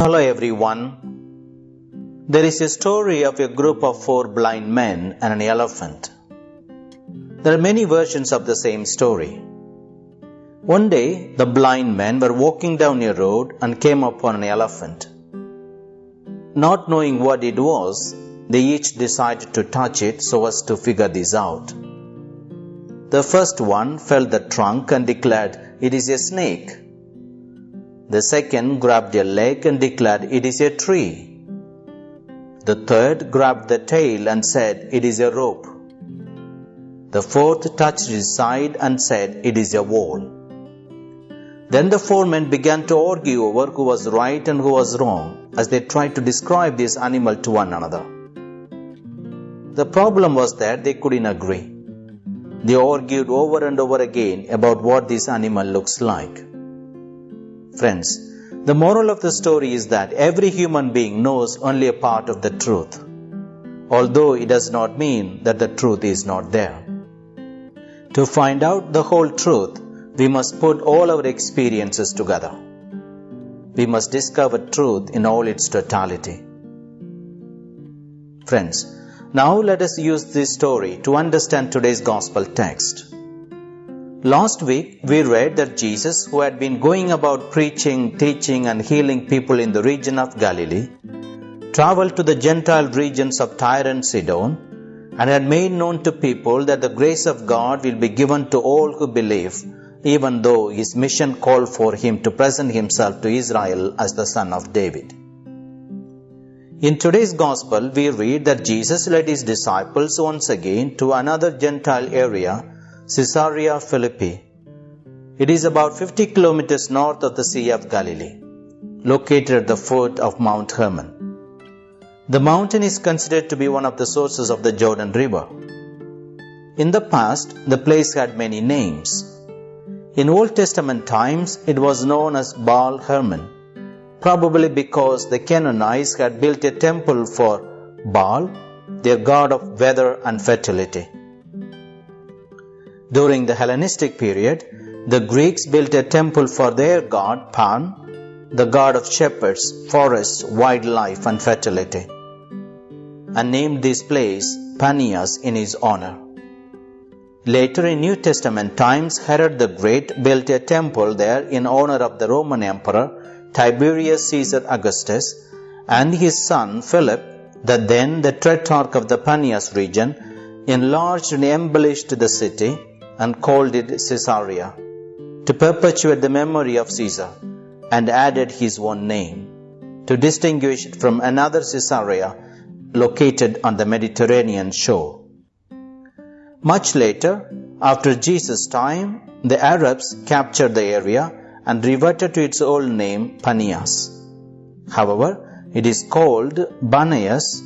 Hello everyone. There is a story of a group of four blind men and an elephant. There are many versions of the same story. One day, the blind men were walking down a road and came upon an elephant. Not knowing what it was, they each decided to touch it so as to figure this out. The first one felt the trunk and declared, It is a snake. The second grabbed a leg and declared, It is a tree. The third grabbed the tail and said, It is a rope. The fourth touched his side and said, It is a wall. Then the four men began to argue over who was right and who was wrong as they tried to describe this animal to one another. The problem was that they couldn't agree. They argued over and over again about what this animal looks like. Friends, the moral of the story is that every human being knows only a part of the truth, although it does not mean that the truth is not there. To find out the whole truth, we must put all our experiences together. We must discover truth in all its totality. Friends, now let us use this story to understand today's gospel text. Last week we read that Jesus, who had been going about preaching, teaching, and healing people in the region of Galilee, traveled to the Gentile regions of Tyre and Sidon and had made known to people that the grace of God will be given to all who believe, even though his mission called for him to present himself to Israel as the son of David. In today's Gospel, we read that Jesus led his disciples once again to another Gentile area, Caesarea Philippi. It is about 50 kilometers north of the Sea of Galilee, located at the foot of Mount Hermon. The mountain is considered to be one of the sources of the Jordan River. In the past, the place had many names. In Old Testament times, it was known as Baal Hermon probably because the Canaanites had built a temple for Baal, their god of weather and fertility. During the Hellenistic period, the Greeks built a temple for their god Pan, the god of shepherds, forests, wildlife, and fertility, and named this place Panias in his honor. Later in New Testament times, Herod the Great built a temple there in honor of the Roman Emperor Tiberius Caesar Augustus, and his son Philip, that then the Tetrarch of the Panias region, enlarged and embellished the city and called it Caesarea, to perpetuate the memory of Caesar, and added his own name, to distinguish it from another Caesarea located on the Mediterranean shore. Much later, after Jesus' time, the Arabs captured the area and reverted to its old name Panias. However, it is called Banias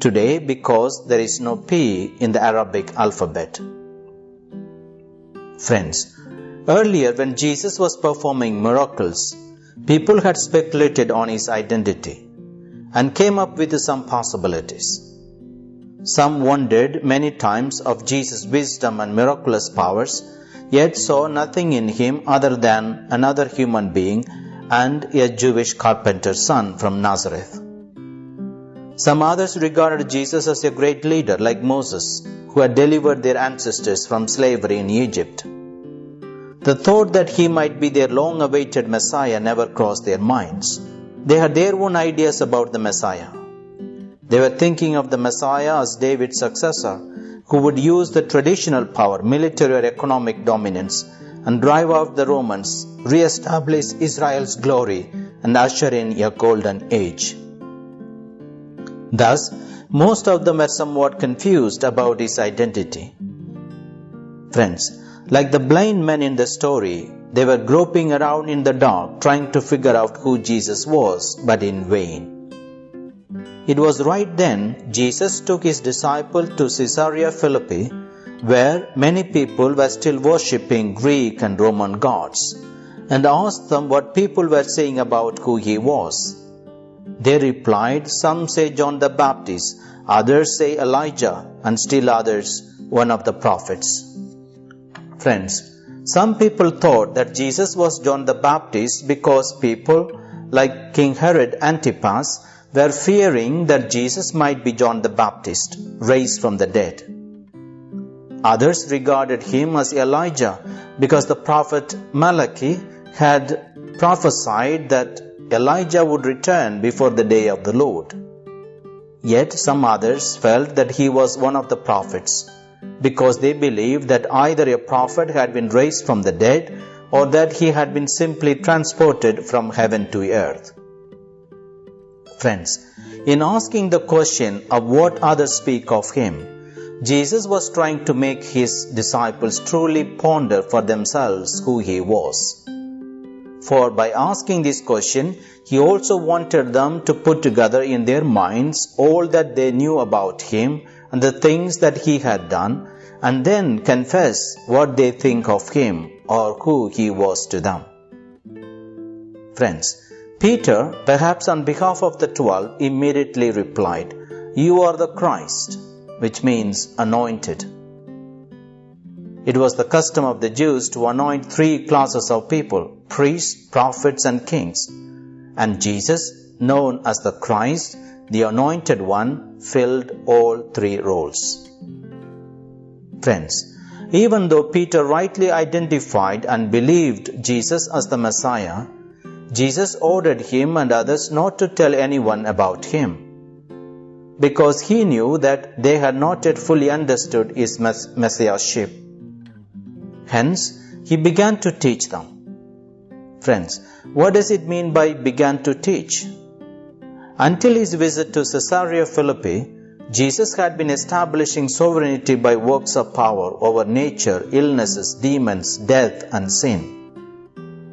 today because there is no P in the Arabic alphabet. Friends, earlier when Jesus was performing miracles, people had speculated on his identity and came up with some possibilities. Some wondered many times of Jesus' wisdom and miraculous powers yet saw nothing in him other than another human being and a Jewish carpenter's son from Nazareth. Some others regarded Jesus as a great leader like Moses, who had delivered their ancestors from slavery in Egypt. The thought that he might be their long awaited Messiah never crossed their minds. They had their own ideas about the Messiah. They were thinking of the Messiah as David's successor who would use the traditional power, military or economic dominance, and drive out the Romans, re-establish Israel's glory, and usher in a golden age. Thus, most of them were somewhat confused about his identity. Friends, like the blind men in the story, they were groping around in the dark trying to figure out who Jesus was, but in vain. It was right then Jesus took his disciple to Caesarea Philippi, where many people were still worshipping Greek and Roman gods, and asked them what people were saying about who he was. They replied, Some say John the Baptist, others say Elijah, and still others one of the prophets. Friends, some people thought that Jesus was John the Baptist because people like King Herod Antipas, were fearing that Jesus might be John the Baptist, raised from the dead. Others regarded him as Elijah because the prophet Malachi had prophesied that Elijah would return before the day of the Lord. Yet some others felt that he was one of the prophets because they believed that either a prophet had been raised from the dead or that he had been simply transported from heaven to earth. Friends, in asking the question of what others speak of him, Jesus was trying to make his disciples truly ponder for themselves who he was. For by asking this question, he also wanted them to put together in their minds all that they knew about him and the things that he had done, and then confess what they think of him or who he was to them. Friends, Peter, perhaps on behalf of the twelve, immediately replied, You are the Christ, which means anointed. It was the custom of the Jews to anoint three classes of people priests, prophets, and kings. And Jesus, known as the Christ, the anointed one, filled all three roles. Friends, even though Peter rightly identified and believed Jesus as the Messiah, Jesus ordered him and others not to tell anyone about him because he knew that they had not yet fully understood his messiahship. Hence, he began to teach them. Friends, what does it mean by began to teach? Until his visit to Caesarea Philippi, Jesus had been establishing sovereignty by works of power over nature, illnesses, demons, death, and sin.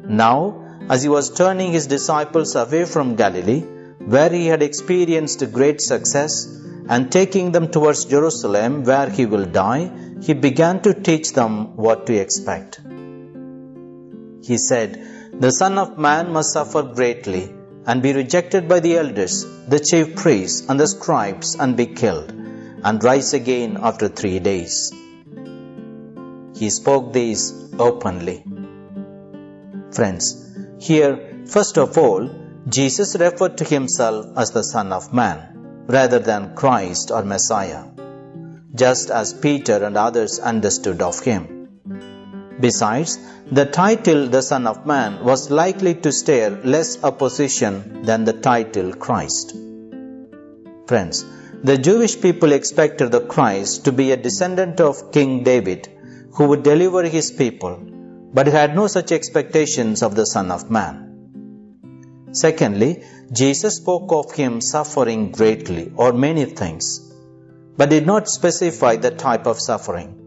Now, as he was turning his disciples away from Galilee, where he had experienced great success, and taking them towards Jerusalem, where he will die, he began to teach them what to expect. He said, The Son of Man must suffer greatly and be rejected by the elders, the chief priests, and the scribes, and be killed, and rise again after three days. He spoke these openly. Friends, here, first of all, Jesus referred to himself as the Son of Man, rather than Christ or Messiah, just as Peter and others understood of him. Besides, the title the Son of Man was likely to stir less opposition than the title Christ. Friends, the Jewish people expected the Christ to be a descendant of King David who would deliver his people, but had no such expectations of the Son of Man. Secondly, Jesus spoke of him suffering greatly or many things, but did not specify the type of suffering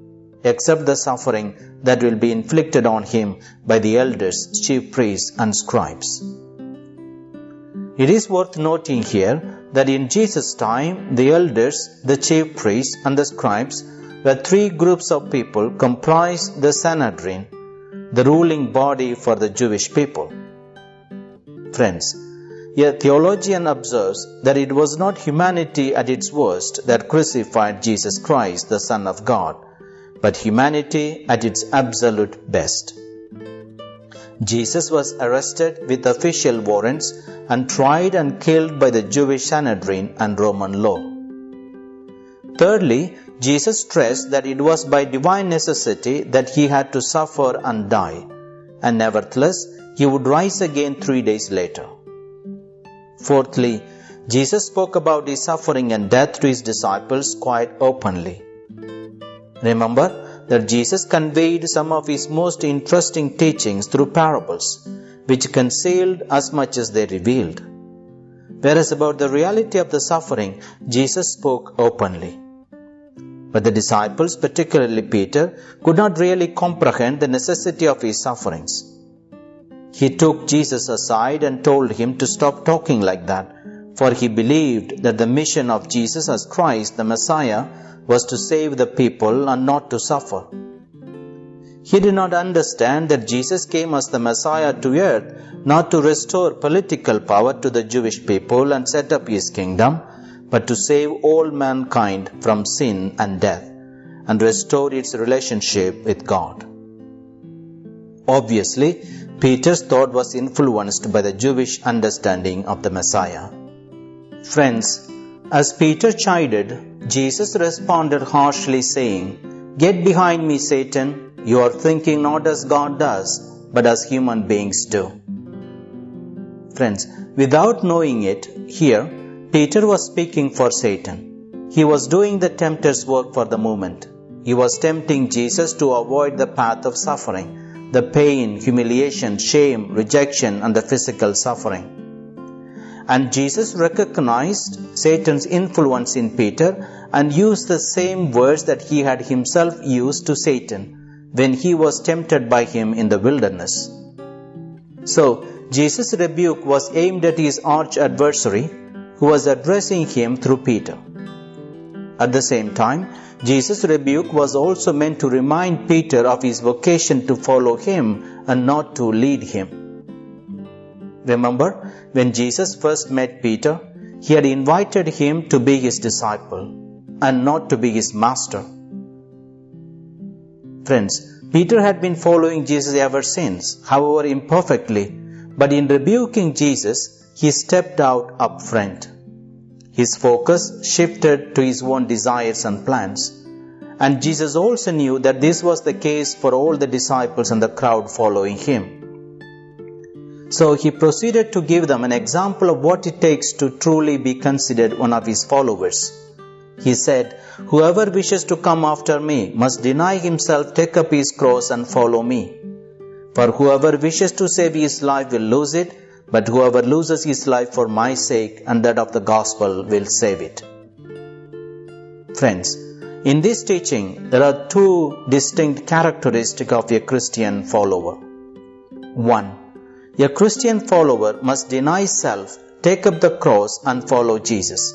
except the suffering that will be inflicted on him by the elders, chief priests, and scribes. It is worth noting here that in Jesus' time, the elders, the chief priests, and the scribes were three groups of people comprised the Sanhedrin, the ruling body for the Jewish people. Friends, a theologian observes that it was not humanity at its worst that crucified Jesus Christ, the Son of God, but humanity at its absolute best. Jesus was arrested with official warrants and tried and killed by the Jewish Sanhedrin and Roman law. Thirdly, Jesus stressed that it was by divine necessity that he had to suffer and die, and nevertheless he would rise again three days later. Fourthly, Jesus spoke about his suffering and death to his disciples quite openly. Remember that Jesus conveyed some of his most interesting teachings through parables, which concealed as much as they revealed. Whereas about the reality of the suffering, Jesus spoke openly. But the disciples, particularly Peter, could not really comprehend the necessity of his sufferings. He took Jesus aside and told him to stop talking like that, for he believed that the mission of Jesus as Christ, the Messiah, was to save the people and not to suffer. He did not understand that Jesus came as the Messiah to earth not to restore political power to the Jewish people and set up his kingdom, but to save all mankind from sin and death and restore its relationship with God. Obviously, Peter's thought was influenced by the Jewish understanding of the Messiah. Friends, as Peter chided, Jesus responded harshly, saying, Get behind me, Satan. You are thinking not as God does, but as human beings do. Friends, without knowing it, here, Peter was speaking for Satan. He was doing the tempter's work for the moment. He was tempting Jesus to avoid the path of suffering, the pain, humiliation, shame, rejection, and the physical suffering. And Jesus recognized Satan's influence in Peter and used the same words that he had himself used to Satan when he was tempted by him in the wilderness. So, Jesus' rebuke was aimed at his arch adversary who was addressing him through Peter. At the same time, Jesus' rebuke was also meant to remind Peter of his vocation to follow him and not to lead him. Remember, when Jesus first met Peter, he had invited him to be his disciple and not to be his master. Friends, Peter had been following Jesus ever since, however imperfectly, but in rebuking Jesus, he stepped out up front. His focus shifted to his own desires and plans. And Jesus also knew that this was the case for all the disciples and the crowd following him. So he proceeded to give them an example of what it takes to truly be considered one of his followers. He said, Whoever wishes to come after me must deny himself, take up his cross, and follow me. For whoever wishes to save his life will lose it, but whoever loses his life for my sake and that of the gospel will save it. Friends, in this teaching, there are two distinct characteristics of a Christian follower. One, a Christian follower must deny self, take up the cross, and follow Jesus.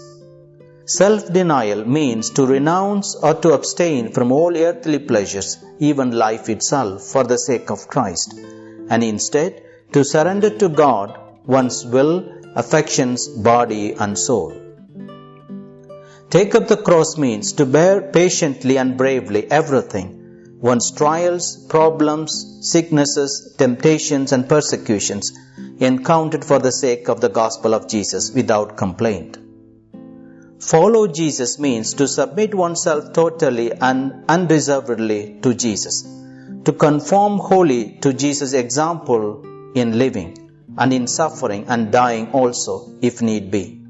Self denial means to renounce or to abstain from all earthly pleasures, even life itself, for the sake of Christ, and instead to surrender to God one's will, affections, body, and soul. Take up the cross means to bear patiently and bravely everything one's trials, problems, sicknesses, temptations, and persecutions encountered for the sake of the gospel of Jesus without complaint. Follow Jesus means to submit oneself totally and unreservedly to Jesus, to conform wholly to Jesus' example in living and in suffering and dying also, if need be.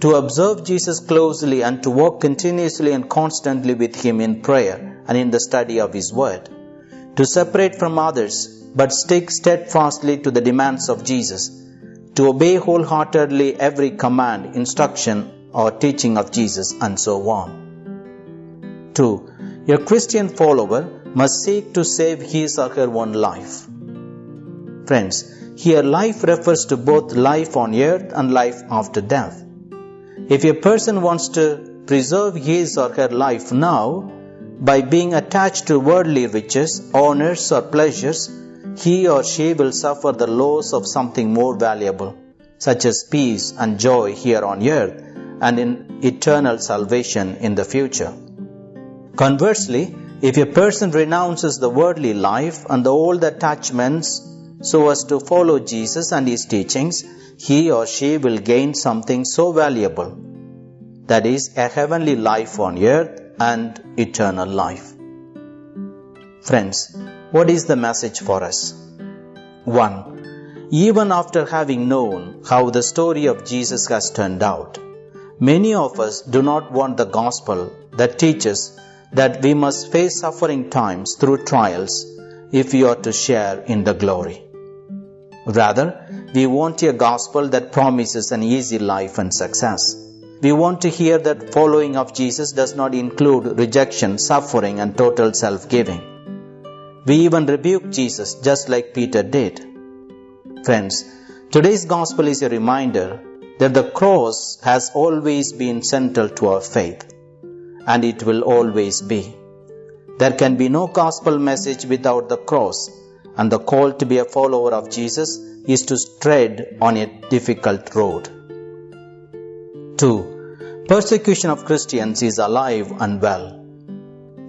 To observe Jesus closely and to walk continuously and constantly with Him in prayer and in the study of His Word, to separate from others but stick steadfastly to the demands of Jesus, to obey wholeheartedly every command, instruction, or teaching of Jesus, and so on. 2. A Christian follower must seek to save his or her own life. Friends, here life refers to both life on earth and life after death. If a person wants to preserve his or her life now, by being attached to worldly riches, honors, or pleasures, he or she will suffer the loss of something more valuable, such as peace and joy here on earth and in eternal salvation in the future. Conversely, if a person renounces the worldly life and the old attachments so as to follow Jesus and his teachings, he or she will gain something so valuable that is, a heavenly life on earth and eternal life. Friends, what is the message for us? 1. Even after having known how the story of Jesus has turned out, many of us do not want the gospel that teaches that we must face suffering times through trials if we are to share in the glory. Rather, we want a gospel that promises an easy life and success. We want to hear that following of Jesus does not include rejection, suffering, and total self giving. We even rebuke Jesus just like Peter did. Friends, today's gospel is a reminder that the cross has always been central to our faith, and it will always be. There can be no gospel message without the cross, and the call to be a follower of Jesus is to tread on a difficult road. 2. Persecution of Christians is alive and well.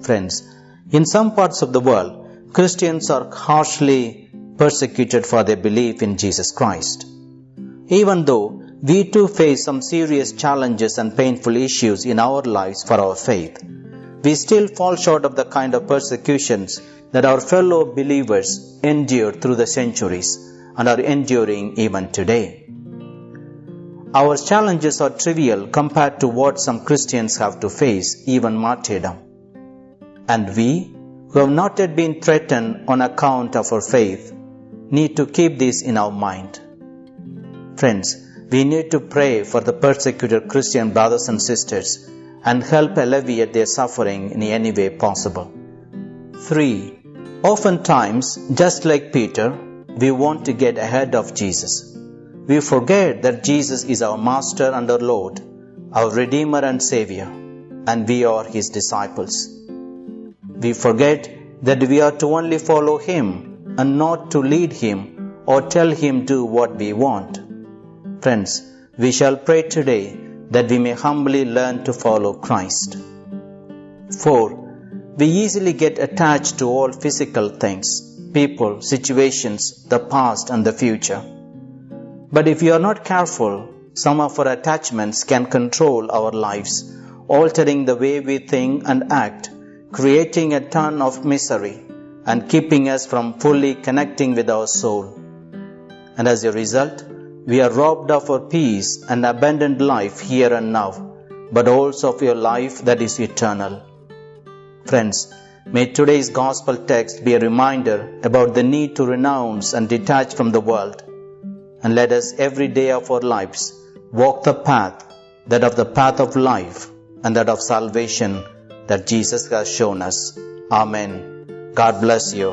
Friends, in some parts of the world, Christians are harshly persecuted for their belief in Jesus Christ. Even though we too face some serious challenges and painful issues in our lives for our faith, we still fall short of the kind of persecutions that our fellow believers endured through the centuries and are enduring even today. Our challenges are trivial compared to what some Christians have to face, even martyrdom. And we, who have not yet been threatened on account of our faith, need to keep this in our mind. Friends, we need to pray for the persecuted Christian brothers and sisters and help alleviate their suffering in any way possible. 3. Oftentimes, just like Peter, we want to get ahead of Jesus. We forget that Jesus is our Master and our Lord, our Redeemer and Savior, and we are His disciples. We forget that we are to only follow Him and not to lead Him or tell Him do what we want. Friends, we shall pray today that we may humbly learn to follow Christ. 4. We easily get attached to all physical things, people, situations, the past, and the future. But if we are not careful, some of our attachments can control our lives, altering the way we think and act, creating a ton of misery, and keeping us from fully connecting with our soul. And as a result, we are robbed of our peace and abundant life here and now, but also of your life that is eternal. Friends, may today's gospel text be a reminder about the need to renounce and detach from the world. And let us every day of our lives walk the path, that of the path of life and that of salvation that Jesus has shown us. Amen. God bless you.